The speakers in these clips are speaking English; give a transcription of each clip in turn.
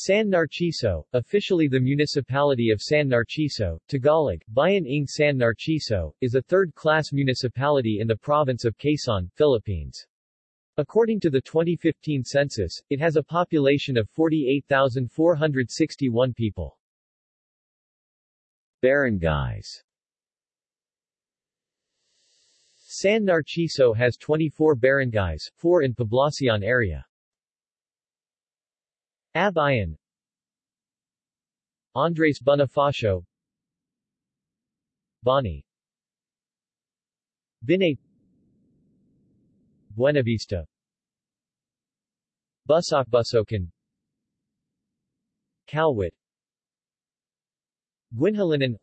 San Narciso, officially the municipality of San Narciso, Tagalog, Bayan ng San Narciso, is a third-class municipality in the province of Quezon, Philippines. According to the 2015 census, it has a population of 48,461 people. Barangays San Narciso has 24 barangays, 4 in Poblacion area. Abuyon Andres Bonifacio. Bani Binay Buenavista. Busok-Busokan Calwit. Guinhalinan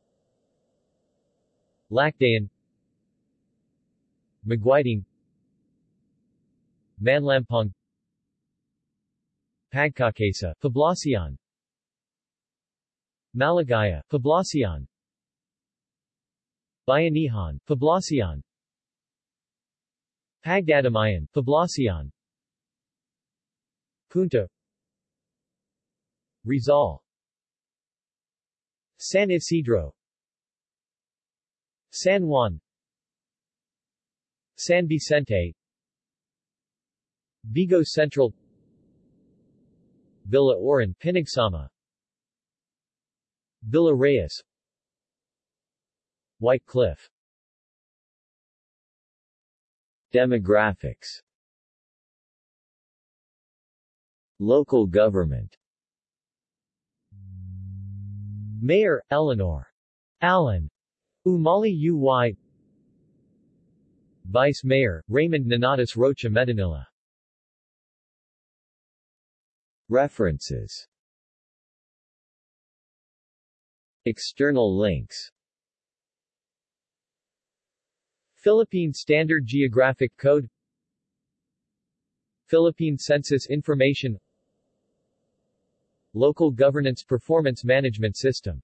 Lacdayan Maguiting Manlampong Pagkakaisa, Poblacion. Maligaya, Poblacion. Bayanihan, Poblacion. Pagdadamayan, Poblacion. Punta. Rizal. San Isidro. San Juan. San Vicente. Vigo Central Villa Oran Pinagsama. Villa Reyes. White Cliff. Demographics. Local government. Mayor, Eleanor. Allen. Umali Uy Vice Mayor, Raymond Nonatus Rocha Medinilla References. External links. Philippine Standard Geographic Code. Philippine Census Information. Local Governance Performance Management System